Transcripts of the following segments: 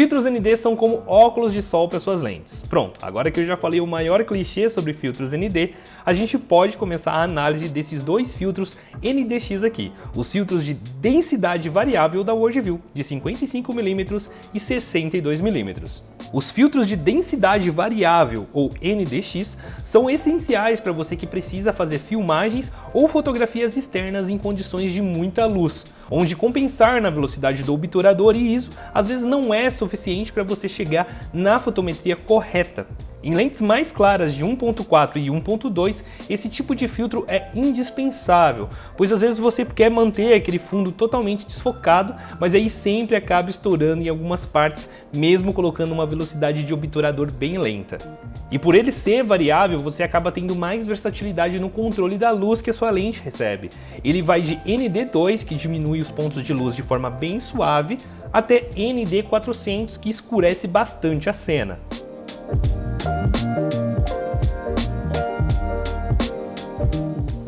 Filtros ND são como óculos de sol para suas lentes. Pronto, agora que eu já falei o maior clichê sobre filtros ND, a gente pode começar a análise desses dois filtros NDX aqui, os filtros de densidade variável da Worldview, de 55mm e 62mm. Os filtros de densidade variável, ou NDX, são essenciais para você que precisa fazer filmagens ou fotografias externas em condições de muita luz, onde compensar na velocidade do obturador e ISO às vezes não é suficiente para você chegar na fotometria correta. Em lentes mais claras de 1.4 e 1.2, esse tipo de filtro é indispensável, pois às vezes você quer manter aquele fundo totalmente desfocado, mas aí sempre acaba estourando em algumas partes, mesmo colocando uma velocidade de obturador bem lenta. E por ele ser variável, você acaba tendo mais versatilidade no controle da luz que a sua lente recebe. Ele vai de ND2, que diminui os pontos de luz de forma bem suave, até ND400, que escurece bastante a cena.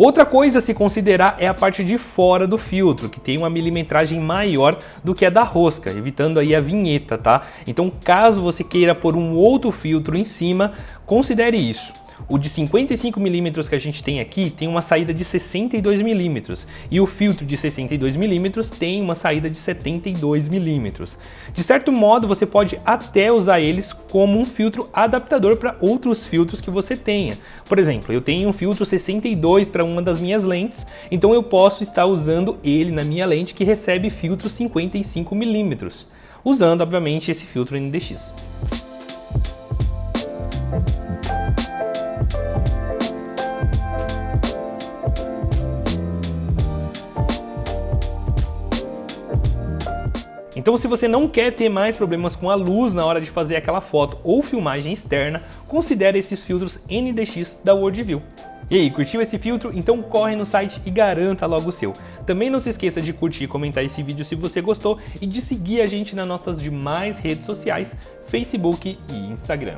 Outra coisa a se considerar é a parte de fora do filtro, que tem uma milimetragem maior do que a da rosca, evitando aí a vinheta, tá? Então caso você queira pôr um outro filtro em cima, considere isso. O de 55mm que a gente tem aqui tem uma saída de 62mm e o filtro de 62mm tem uma saída de 72mm. De certo modo, você pode até usar eles como um filtro adaptador para outros filtros que você tenha. Por exemplo, eu tenho um filtro 62 para uma das minhas lentes, então eu posso estar usando ele na minha lente que recebe filtro 55mm, usando obviamente esse filtro NDX. Então se você não quer ter mais problemas com a luz na hora de fazer aquela foto ou filmagem externa, considere esses filtros NDX da Worldview. E aí, curtiu esse filtro? Então corre no site e garanta logo o seu. Também não se esqueça de curtir e comentar esse vídeo se você gostou e de seguir a gente nas nossas demais redes sociais, Facebook e Instagram.